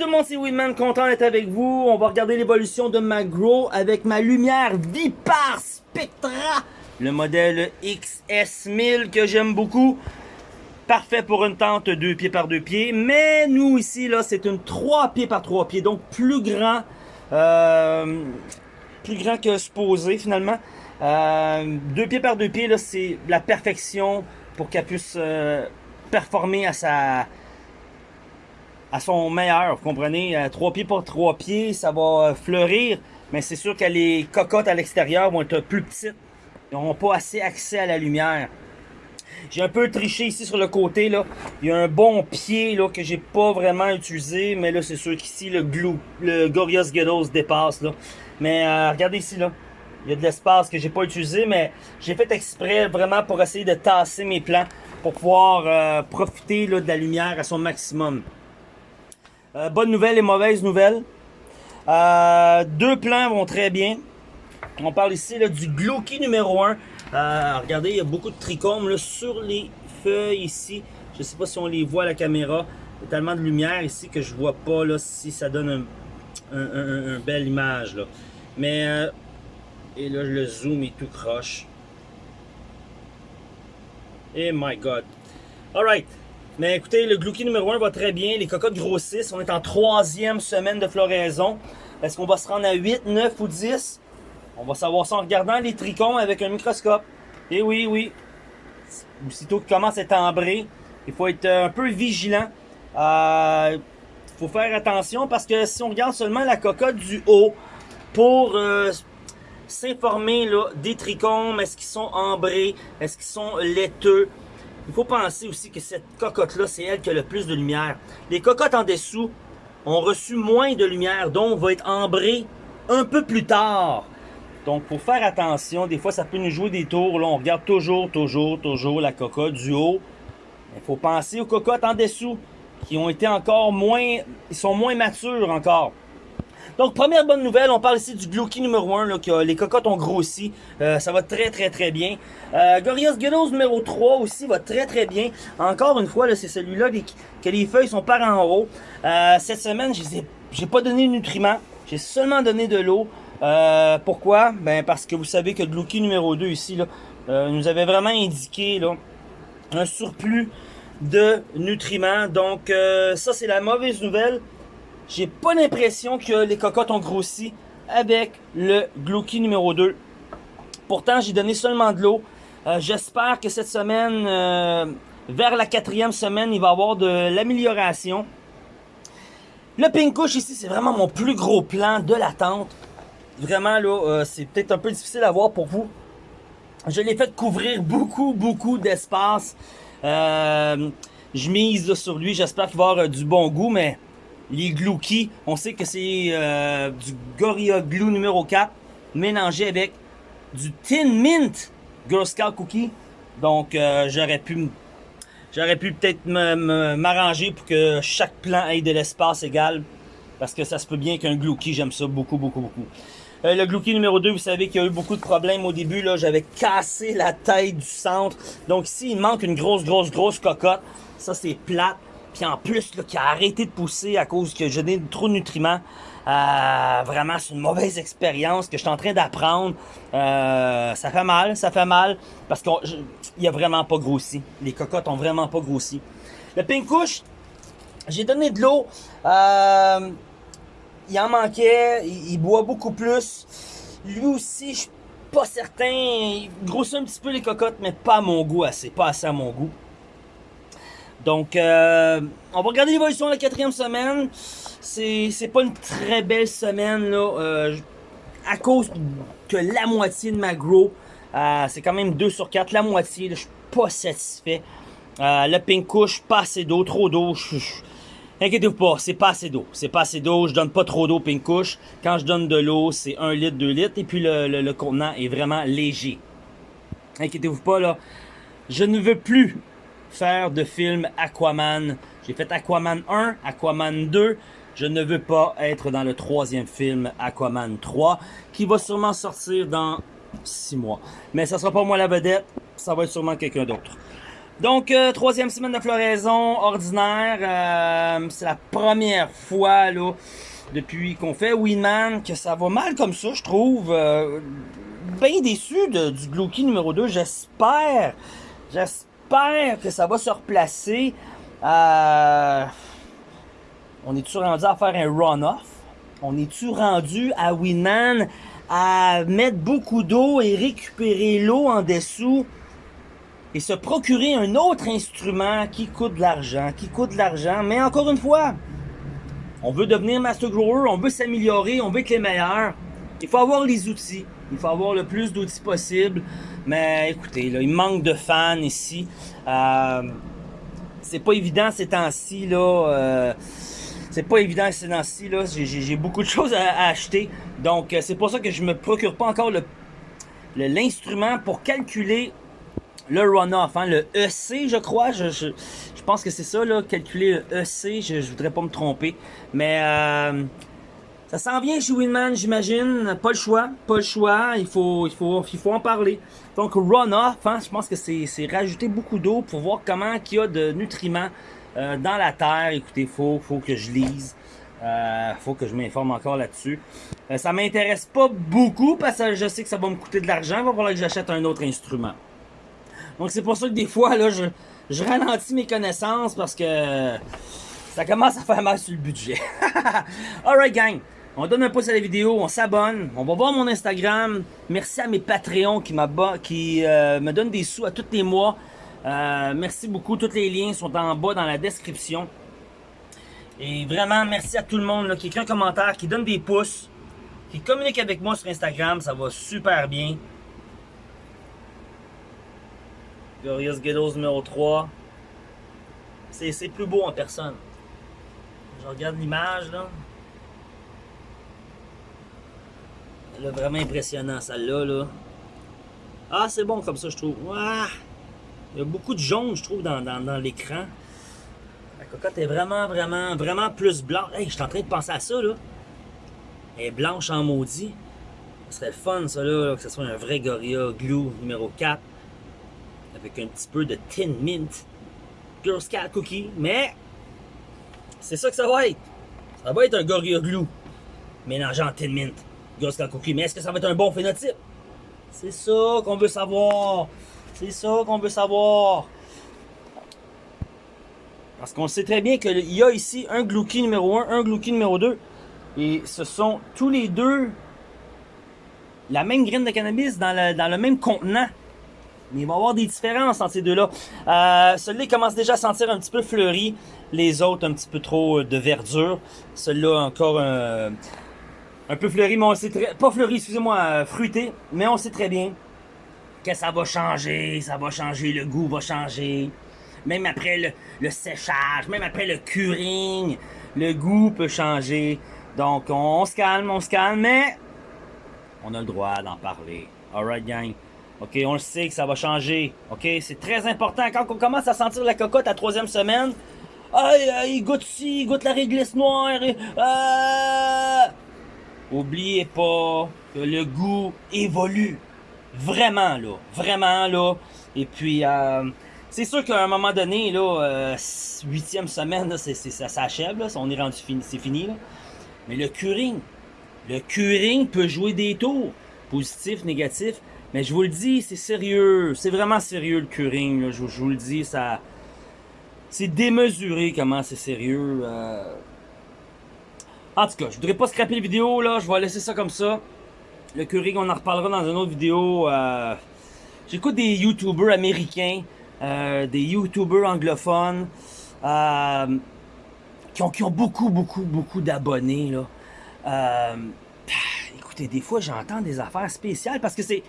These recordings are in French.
tout le monde, c'est Winman, content d'être avec vous. On va regarder l'évolution de ma Grow avec ma lumière Vipar Spectra, le modèle XS1000 que j'aime beaucoup. Parfait pour une tente 2 pieds par 2 pieds, mais nous ici, là, c'est une 3 pieds par 3 pieds, donc plus grand, euh, plus grand que supposé finalement. Euh, 2 pieds par 2 pieds, là, c'est la perfection pour qu'elle puisse euh, performer à sa à son meilleur, vous comprenez? 3 pieds par 3 pieds, ça va fleurir, mais c'est sûr que les cocottes à l'extérieur vont être plus petites. Ils n'auront pas assez accès à la lumière. J'ai un peu triché ici sur le côté, là. Il y a un bon pied, là, que j'ai pas vraiment utilisé, mais là, c'est sûr qu'ici, le glue, le Gorios Ghetto se dépasse, là. Mais euh, regardez ici, là. Il y a de l'espace que j'ai pas utilisé, mais j'ai fait exprès vraiment pour essayer de tasser mes plans pour pouvoir euh, profiter là, de la lumière à son maximum. Euh, bonne nouvelle et mauvaise nouvelle. Euh, deux plans vont très bien. On parle ici du Glocky numéro 1. Euh, regardez, il y a beaucoup de trichomes sur les feuilles ici. Je ne sais pas si on les voit à la caméra. Il y a tellement de lumière ici que je vois pas là, si ça donne un, un, un, belle image. Mais, et là, le zoom est tout croche. Et my God. Alright. Mais écoutez, le Glouki numéro 1 va très bien. Les cocottes grossissent. On est en troisième semaine de floraison. Est-ce qu'on va se rendre à 8, 9 ou 10? On va savoir ça en regardant les trichomes avec un microscope. Et oui, oui. Aussitôt qu'il commence à être ambré, il faut être un peu vigilant. Il euh, faut faire attention parce que si on regarde seulement la cocotte du haut pour euh, s'informer des trichomes, est-ce qu'ils sont ambrés, est-ce qu'ils sont laiteux, il faut penser aussi que cette cocotte-là, c'est elle qui a le plus de lumière. Les cocottes en dessous ont reçu moins de lumière, donc va être ambrée un peu plus tard. Donc, faut faire attention. Des fois, ça peut nous jouer des tours. Là, on regarde toujours, toujours, toujours la cocotte du haut. Il faut penser aux cocottes en dessous qui ont été encore moins... Ils sont moins matures encore. Donc, première bonne nouvelle, on parle ici du Glouki numéro 1, là, que les cocottes ont grossi. Euh, ça va très, très, très bien. Euh, Gorios numéro 3 aussi va très, très bien. Encore une fois, c'est celui-là que les feuilles sont par en haut. Euh, cette semaine, je n'ai pas donné de nutriments. J'ai seulement donné de l'eau. Euh, pourquoi? Ben parce que vous savez que Glouki numéro 2 ici, nous avait vraiment indiqué un surplus de nutriments. Donc, ça, c'est la mauvaise nouvelle. J'ai pas l'impression que les cocottes ont grossi avec le Glouki numéro 2. Pourtant, j'ai donné seulement de l'eau. Euh, j'espère que cette semaine, euh, vers la quatrième semaine, il va y avoir de l'amélioration. Le pink ici, c'est vraiment mon plus gros plan de la tente. Vraiment, là, euh, c'est peut-être un peu difficile à voir pour vous. Je l'ai fait couvrir beaucoup, beaucoup d'espace. je mise sur lui. J'espère qu'il va avoir du bon goût, mais les Glouki. On sait que c'est euh, du Gorilla Glue numéro 4 mélangé avec du Tin Mint Girl Scout Cookie. Donc euh, j'aurais pu j'aurais pu peut-être m'arranger pour que chaque plan ait de l'espace égal. Parce que ça se peut bien qu'un Glouki, j'aime ça beaucoup, beaucoup, beaucoup. Euh, le Glouki numéro 2, vous savez qu'il y a eu beaucoup de problèmes au début. là J'avais cassé la tête du centre. Donc ici, il manque une grosse, grosse, grosse cocotte. Ça, c'est plate. Puis en plus, qui a arrêté de pousser à cause que je donne trop de nutriments. Euh, vraiment, c'est une mauvaise expérience que je suis en train d'apprendre. Euh, ça fait mal, ça fait mal. Parce qu'il a vraiment pas grossi. Les cocottes ont vraiment pas grossi. Le pink couche, j'ai donné de l'eau. Euh, il en manquait. Il, boit beaucoup plus. Lui aussi, je suis pas certain. Il grossit un petit peu les cocottes, mais pas à mon goût assez. Pas assez à mon goût. Donc, euh, on va regarder l'évolution de la quatrième semaine. C'est pas une très belle semaine, là, euh, à cause que la moitié de ma grow, euh, c'est quand même 2 sur 4, la moitié, je suis pas satisfait. le pink couche, pas assez d'eau, trop d'eau. Inquiétez-vous pas, c'est pas assez d'eau. C'est pas assez d'eau, je donne pas trop d'eau pink couche. Quand je donne de l'eau, c'est 1 litre, 2 litres, et puis le, le contenant est vraiment léger. Inquiétez-vous pas, là. Je ne veux plus faire de film Aquaman. J'ai fait Aquaman 1, Aquaman 2. Je ne veux pas être dans le troisième film Aquaman 3, qui va sûrement sortir dans 6 mois. Mais ça sera pas moi la vedette, ça va être sûrement quelqu'un d'autre. Donc, euh, troisième semaine de floraison ordinaire. Euh, c'est la première fois là, depuis qu'on fait Winman que ça va mal comme ça, je trouve. Euh, bien déçu du Glouki numéro 2. J'espère, j'espère que ça va se replacer. on est-tu rendu à faire un run-off? On est-tu rendu à Winman à mettre beaucoup d'eau et récupérer l'eau en dessous? et se procurer un autre instrument qui coûte de l'argent, qui coûte de l'argent? Mais encore une fois, on veut devenir Master Grower, on veut s'améliorer, on veut être les meilleurs. Il faut avoir les outils. Il faut avoir le plus d'outils possible. Mais écoutez, là, il manque de fans ici. Euh, c'est pas évident ces temps-ci, là. Euh, c'est pas évident ces temps-ci, là. J'ai beaucoup de choses à, acheter. Donc, euh, c'est pour ça que je me procure pas encore le l'instrument pour calculer le runoff, hein, le EC, je crois. Je, je, pense que c'est ça, là, calculer le EC. Je, je voudrais pas me tromper. Mais euh, ça s'en vient chez Winman, j'imagine. Pas le choix, pas le choix. Il faut, il faut, il faut en parler. Donc, runoff, hein, je pense que c'est rajouter beaucoup d'eau pour voir comment il y a de nutriments euh, dans la terre. Écoutez, faut, faut que je lise. Euh, faut que je m'informe encore là-dessus. Euh, ça m'intéresse pas beaucoup parce que je sais que ça va me coûter de l'argent. Il va falloir que j'achète un autre instrument. Donc c'est pour ça que des fois, là, je, je ralentis mes connaissances parce que ça commence à faire mal sur le budget. Alright gang, on donne un pouce à la vidéo, on s'abonne, on va voir mon Instagram. Merci à mes Patreons qui, qui euh, me donnent des sous à tous les mois. Euh, merci beaucoup, tous les liens sont en bas dans la description. Et vraiment, merci à tout le monde qui écrit un commentaire, qui donne des pouces, qui communique avec moi sur Instagram, ça va super bien. Glorious Ghettos numéro 3. C'est plus beau en personne. Je regarde l'image là. Vraiment impressionnant celle-là. Là. Ah, c'est bon comme ça, je trouve. Il y a beaucoup de jaune, je trouve, dans, dans, dans l'écran. La cocotte est vraiment, vraiment, vraiment plus blanche. Hey, je suis en train de penser à ça, là. Elle est blanche en maudit. Ce serait fun, ça, là, que ce soit un vrai Gorilla Glue numéro 4 avec un petit peu de Tin Mint Girl Scout Cookie, mais c'est ça que ça va être. Ça va être un Gorilla Glue mélangé en Tin Mint Mais est-ce que ça va être un bon phénotype? C'est ça qu'on veut savoir. C'est ça qu'on veut savoir. Parce qu'on sait très bien qu'il y a ici un Glouki numéro 1, un Glouki numéro 2. Et ce sont tous les deux la même graine de cannabis dans le, dans le même contenant. Mais il va y avoir des différences entre ces deux-là. Euh, Celui-là commence déjà à sentir un petit peu fleuri. Les autres, un petit peu trop euh, de verdure. Celui-là, encore un, un peu fleuri, mais on sait très... Pas fleuri, excusez-moi, euh, fruité. Mais on sait très bien que ça va changer, ça va changer, le goût va changer. Même après le, séchage, même après le curing, le goût peut changer. Donc, on, se calme, on se calme, mais on a le droit d'en parler. Alright, gang. OK, on le sait que ça va changer. OK, c'est très important. Quand on commence à sentir la cocotte à troisième semaine, aïe, il goûte ci, il goûte la réglisse noire. Euh... Oubliez pas que le goût évolue. Vraiment, là. Vraiment, là. Et puis, euh, c'est sûr qu'à un moment donné, là, euh, huitième semaine, là, ça s'achève, là. On est rendu fini, c'est fini, là. Mais le curing, le curing peut jouer des tours. Positif, négatif. Mais je vous le dis, c'est sérieux. C'est vraiment sérieux le curing. Je, vous le dis, ça. C'est démesuré comment c'est sérieux. Euh. En tout cas, je voudrais pas scraper la vidéo là. Je vais laisser ça comme ça. Le curing, on en reparlera dans une autre vidéo. Euh... J'écoute des YouTubers américains, euh, des YouTubers anglophones, euh, qui, ont, beaucoup, beaucoup, beaucoup d'abonnés. là. Écoutez, des fois, j'entends des affaires spéciales parce que c'est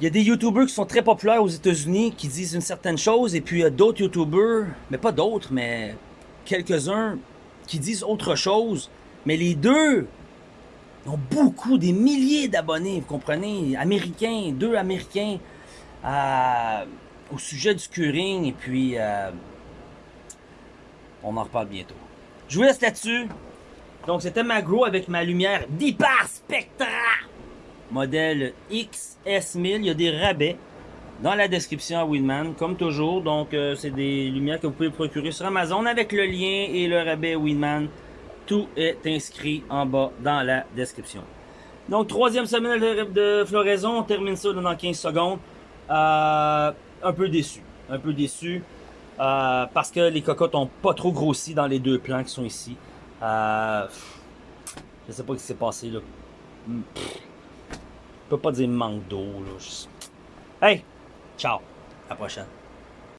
il y a des YouTubers qui sont très populaires aux États-Unis qui disent une certaine chose, et puis il y a d'autres YouTubers, mais pas d'autres, mais quelques-uns qui disent autre chose. Mais les deux ont beaucoup, des milliers d'abonnés, vous comprenez, américains, deux américains, euh, au sujet du curing, et puis euh, on en reparle bientôt. Je vous laisse là-dessus. Donc c'était ma grow avec ma lumière d'Hyper Spectra modèle XS1000. Il y a des rabais. Dans la description à Winman, comme toujours. Donc, euh, c'est des lumières que vous pouvez procurer sur Amazon avec le lien et le rabais Winman. Tout est inscrit en bas dans la description. Donc, troisième semaine de, floraison. On termine ça dans 15 secondes. Euh, un peu déçu. Un peu déçu. Euh, parce que les cocottes n'ont pas trop grossi dans les deux plants qui sont ici. Euh, je sais pas ce qui s'est passé là. Je peux pas dire manque d'eau. Hey! Ciao! À la prochaine.